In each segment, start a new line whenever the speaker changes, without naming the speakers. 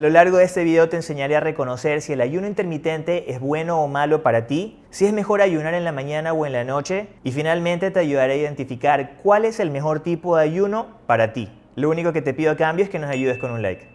A lo largo de este video te enseñaré a reconocer si el ayuno intermitente es bueno o malo para ti, si es mejor ayunar en la mañana o en la noche y finalmente te ayudaré a identificar cuál es el mejor tipo de ayuno para ti. Lo único que te pido a cambio es que nos ayudes con un like.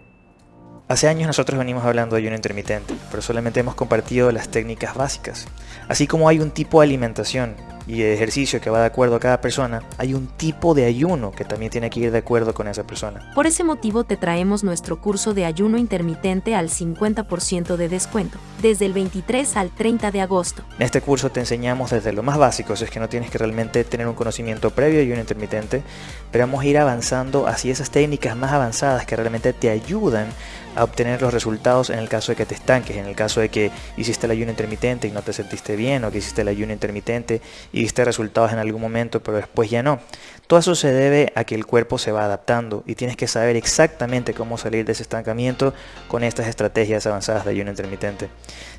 Hace años nosotros venimos hablando de ayuno intermitente, pero solamente hemos compartido las técnicas básicas. Así como hay un tipo de alimentación y de ejercicio que va de acuerdo a cada persona, hay un tipo de ayuno que también tiene que ir de acuerdo con esa persona.
Por ese motivo te traemos nuestro curso de ayuno intermitente al 50% de descuento, desde el 23 al 30 de agosto.
En este curso te enseñamos desde lo más básico, es que no tienes que realmente tener un conocimiento previo de ayuno intermitente, pero vamos a ir avanzando hacia esas técnicas más avanzadas que realmente te ayudan a obtener los resultados en el caso de que te estanques, en el caso de que hiciste el ayuno intermitente y no te sentiste bien, o que hiciste el ayuno intermitente y diste resultados en algún momento, pero después ya no. Todo eso se debe a que el cuerpo se va adaptando y tienes que saber exactamente cómo salir de ese estancamiento con estas estrategias avanzadas de ayuno intermitente.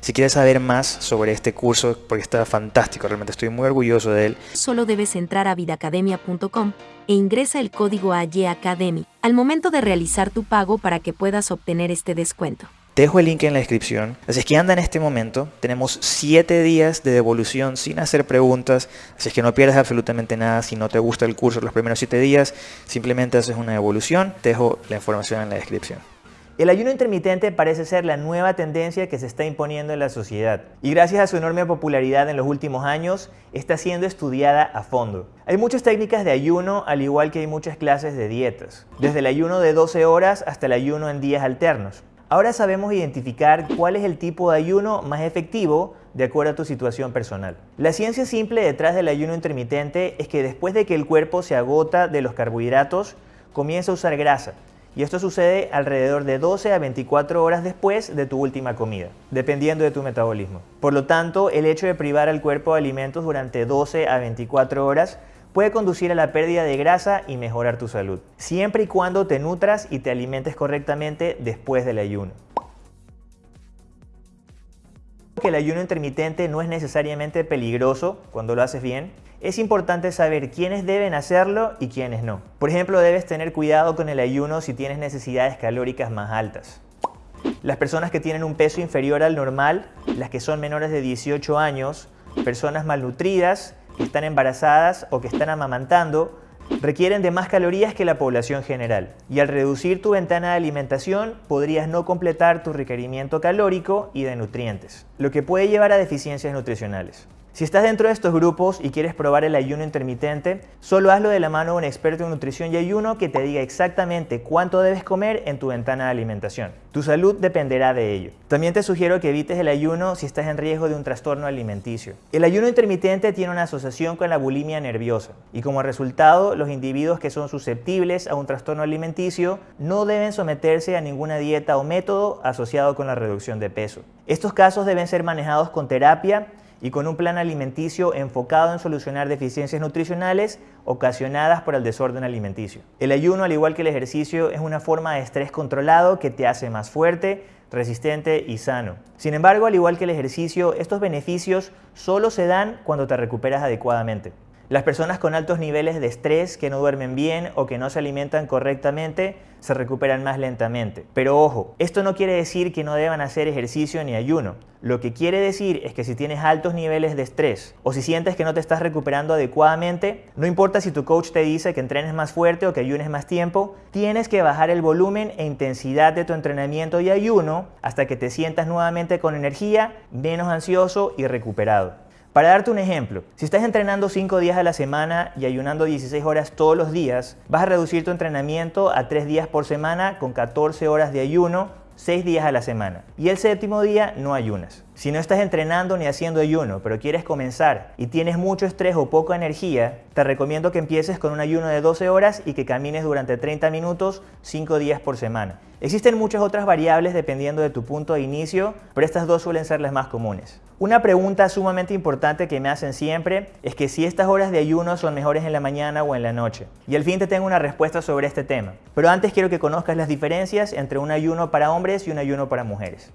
Si quieres saber más sobre este curso, porque está fantástico, realmente estoy muy orgulloso de él.
Solo debes entrar a vidacademia.com e ingresa el código AYACADEMY al momento de realizar tu pago para que puedas obtener este descuento.
Te dejo el link en la descripción. Así es que anda en este momento. Tenemos 7 días de devolución sin hacer preguntas. Así es que no pierdas absolutamente nada. Si no te gusta el curso los primeros 7 días, simplemente haces una devolución. Te dejo la información en la descripción.
El ayuno intermitente parece ser la nueva tendencia que se está imponiendo en la sociedad y gracias a su enorme popularidad en los últimos años está siendo estudiada a fondo. Hay muchas técnicas de ayuno al igual que hay muchas clases de dietas, desde el ayuno de 12 horas hasta el ayuno en días alternos. Ahora sabemos identificar cuál es el tipo de ayuno más efectivo de acuerdo a tu situación personal. La ciencia simple detrás del ayuno intermitente es que después de que el cuerpo se agota de los carbohidratos, comienza a usar grasa y esto sucede alrededor de 12 a 24 horas después de tu última comida, dependiendo de tu metabolismo. Por lo tanto, el hecho de privar al cuerpo de alimentos durante 12 a 24 horas puede conducir a la pérdida de grasa y mejorar tu salud, siempre y cuando te nutras y te alimentes correctamente después del ayuno. Que el ayuno intermitente no es necesariamente peligroso cuando lo haces bien, es importante saber quiénes deben hacerlo y quiénes no. Por ejemplo, debes tener cuidado con el ayuno si tienes necesidades calóricas más altas. Las personas que tienen un peso inferior al normal, las que son menores de 18 años, personas malnutridas, que están embarazadas o que están amamantando, requieren de más calorías que la población general. Y al reducir tu ventana de alimentación, podrías no completar tu requerimiento calórico y de nutrientes, lo que puede llevar a deficiencias nutricionales. Si estás dentro de estos grupos y quieres probar el ayuno intermitente, solo hazlo de la mano de un experto en nutrición y ayuno que te diga exactamente cuánto debes comer en tu ventana de alimentación. Tu salud dependerá de ello. También te sugiero que evites el ayuno si estás en riesgo de un trastorno alimenticio. El ayuno intermitente tiene una asociación con la bulimia nerviosa y como resultado los individuos que son susceptibles a un trastorno alimenticio no deben someterse a ninguna dieta o método asociado con la reducción de peso. Estos casos deben ser manejados con terapia y con un plan alimenticio enfocado en solucionar deficiencias nutricionales ocasionadas por el desorden alimenticio. El ayuno, al igual que el ejercicio, es una forma de estrés controlado que te hace más fuerte, resistente y sano. Sin embargo, al igual que el ejercicio, estos beneficios solo se dan cuando te recuperas adecuadamente. Las personas con altos niveles de estrés, que no duermen bien o que no se alimentan correctamente, se recuperan más lentamente. Pero ojo, esto no quiere decir que no deban hacer ejercicio ni ayuno. Lo que quiere decir es que si tienes altos niveles de estrés o si sientes que no te estás recuperando adecuadamente, no importa si tu coach te dice que entrenes más fuerte o que ayunes más tiempo, tienes que bajar el volumen e intensidad de tu entrenamiento y ayuno hasta que te sientas nuevamente con energía, menos ansioso y recuperado. Para darte un ejemplo, si estás entrenando 5 días a la semana y ayunando 16 horas todos los días, vas a reducir tu entrenamiento a 3 días por semana con 14 horas de ayuno, 6 días a la semana. Y el séptimo día no ayunas. Si no estás entrenando ni haciendo ayuno, pero quieres comenzar y tienes mucho estrés o poca energía, te recomiendo que empieces con un ayuno de 12 horas y que camines durante 30 minutos 5 días por semana. Existen muchas otras variables dependiendo de tu punto de inicio, pero estas dos suelen ser las más comunes. Una pregunta sumamente importante que me hacen siempre es que si estas horas de ayuno son mejores en la mañana o en la noche. Y al fin te tengo una respuesta sobre este tema. Pero antes quiero que conozcas las diferencias entre un ayuno para hombres y un ayuno para mujeres.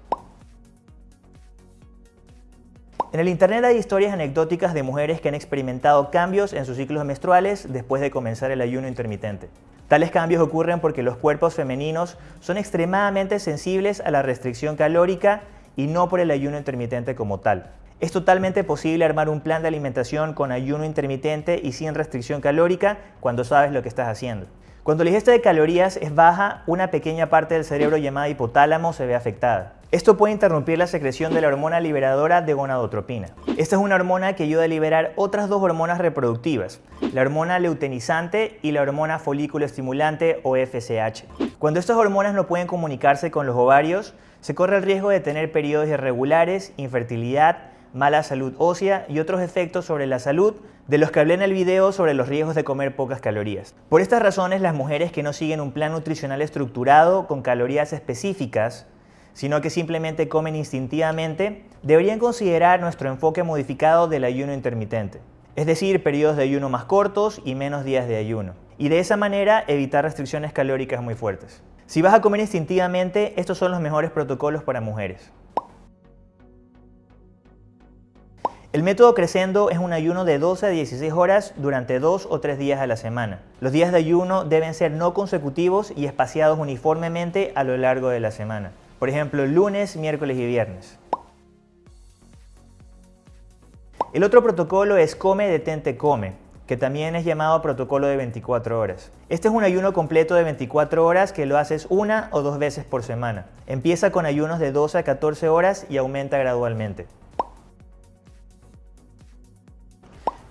En el internet hay historias anecdóticas de mujeres que han experimentado cambios en sus ciclos menstruales después de comenzar el ayuno intermitente. Tales cambios ocurren porque los cuerpos femeninos son extremadamente sensibles a la restricción calórica y no por el ayuno intermitente como tal. Es totalmente posible armar un plan de alimentación con ayuno intermitente y sin restricción calórica cuando sabes lo que estás haciendo. Cuando la ingesta de calorías es baja, una pequeña parte del cerebro llamada hipotálamo se ve afectada. Esto puede interrumpir la secreción de la hormona liberadora de gonadotropina. Esta es una hormona que ayuda a liberar otras dos hormonas reproductivas, la hormona leutenizante y la hormona folículo estimulante o FSH. Cuando estas hormonas no pueden comunicarse con los ovarios, se corre el riesgo de tener periodos irregulares, infertilidad, mala salud ósea y otros efectos sobre la salud de los que hablé en el video sobre los riesgos de comer pocas calorías. Por estas razones, las mujeres que no siguen un plan nutricional estructurado con calorías específicas, sino que simplemente comen instintivamente, deberían considerar nuestro enfoque modificado del ayuno intermitente, es decir, periodos de ayuno más cortos y menos días de ayuno, y de esa manera evitar restricciones calóricas muy fuertes. Si vas a comer instintivamente, estos son los mejores protocolos para mujeres. El método Crescendo es un ayuno de 12 a 16 horas durante 2 o 3 días a la semana. Los días de ayuno deben ser no consecutivos y espaciados uniformemente a lo largo de la semana. Por ejemplo, lunes, miércoles y viernes. El otro protocolo es Come, Detente, Come, que también es llamado protocolo de 24 horas. Este es un ayuno completo de 24 horas que lo haces una o dos veces por semana. Empieza con ayunos de 12 a 14 horas y aumenta gradualmente.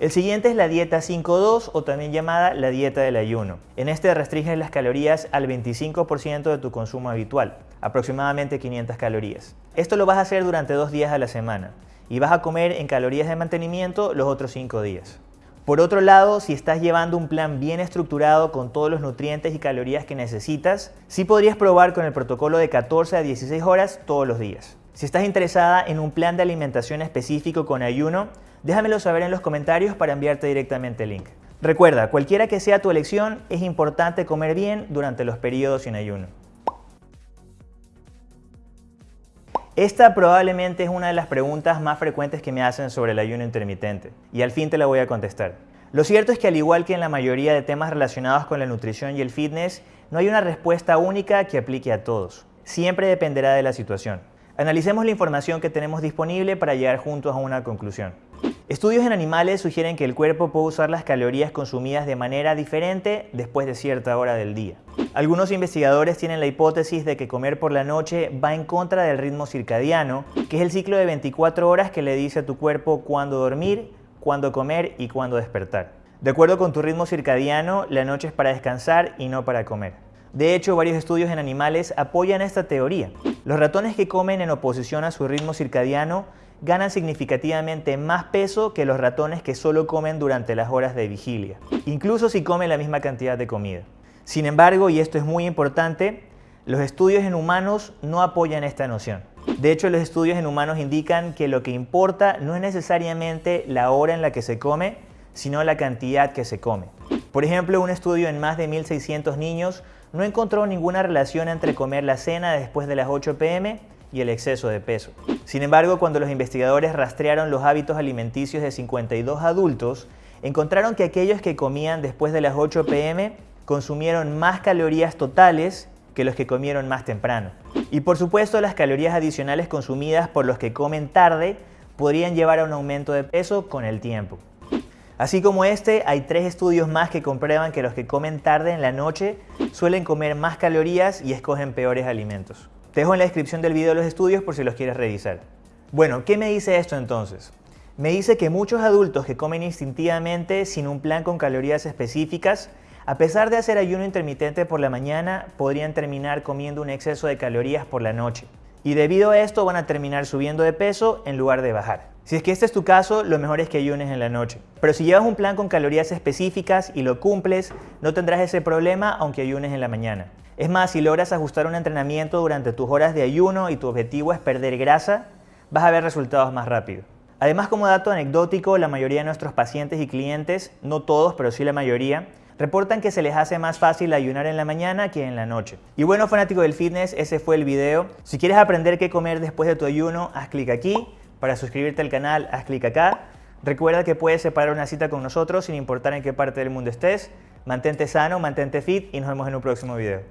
El siguiente es la dieta 5-2 o también llamada la dieta del ayuno. En este restringes las calorías al 25% de tu consumo habitual, aproximadamente 500 calorías. Esto lo vas a hacer durante dos días a la semana y vas a comer en calorías de mantenimiento los otros 5 días. Por otro lado, si estás llevando un plan bien estructurado con todos los nutrientes y calorías que necesitas, sí podrías probar con el protocolo de 14 a 16 horas todos los días. Si estás interesada en un plan de alimentación específico con ayuno, Déjamelo saber en los comentarios para enviarte directamente el link. Recuerda, cualquiera que sea tu elección, es importante comer bien durante los periodos sin ayuno. Esta probablemente es una de las preguntas más frecuentes que me hacen sobre el ayuno intermitente, y al fin te la voy a contestar. Lo cierto es que al igual que en la mayoría de temas relacionados con la nutrición y el fitness, no hay una respuesta única que aplique a todos. Siempre dependerá de la situación. Analicemos la información que tenemos disponible para llegar juntos a una conclusión. Estudios en animales sugieren que el cuerpo puede usar las calorías consumidas de manera diferente después de cierta hora del día. Algunos investigadores tienen la hipótesis de que comer por la noche va en contra del ritmo circadiano, que es el ciclo de 24 horas que le dice a tu cuerpo cuándo dormir, cuándo comer y cuándo despertar. De acuerdo con tu ritmo circadiano, la noche es para descansar y no para comer. De hecho, varios estudios en animales apoyan esta teoría. Los ratones que comen en oposición a su ritmo circadiano ganan significativamente más peso que los ratones que solo comen durante las horas de vigilia, incluso si comen la misma cantidad de comida. Sin embargo, y esto es muy importante, los estudios en humanos no apoyan esta noción. De hecho, los estudios en humanos indican que lo que importa no es necesariamente la hora en la que se come, sino la cantidad que se come. Por ejemplo, un estudio en más de 1.600 niños no encontró ninguna relación entre comer la cena después de las 8 pm y el exceso de peso. Sin embargo, cuando los investigadores rastrearon los hábitos alimenticios de 52 adultos, encontraron que aquellos que comían después de las 8 pm consumieron más calorías totales que los que comieron más temprano. Y por supuesto, las calorías adicionales consumidas por los que comen tarde podrían llevar a un aumento de peso con el tiempo. Así como este, hay tres estudios más que comprueban que los que comen tarde en la noche suelen comer más calorías y escogen peores alimentos. Te dejo en la descripción del video los estudios por si los quieres revisar. Bueno, ¿qué me dice esto entonces? Me dice que muchos adultos que comen instintivamente sin un plan con calorías específicas, a pesar de hacer ayuno intermitente por la mañana, podrían terminar comiendo un exceso de calorías por la noche. Y debido a esto van a terminar subiendo de peso en lugar de bajar. Si es que este es tu caso, lo mejor es que ayunes en la noche. Pero si llevas un plan con calorías específicas y lo cumples, no tendrás ese problema aunque ayunes en la mañana. Es más, si logras ajustar un entrenamiento durante tus horas de ayuno y tu objetivo es perder grasa, vas a ver resultados más rápido. Además, como dato anecdótico, la mayoría de nuestros pacientes y clientes, no todos, pero sí la mayoría, reportan que se les hace más fácil ayunar en la mañana que en la noche. Y bueno, fanático del fitness, ese fue el video. Si quieres aprender qué comer después de tu ayuno, haz clic aquí. Para suscribirte al canal, haz clic acá. Recuerda que puedes separar una cita con nosotros sin importar en qué parte del mundo estés. Mantente sano, mantente fit y nos vemos en un próximo video.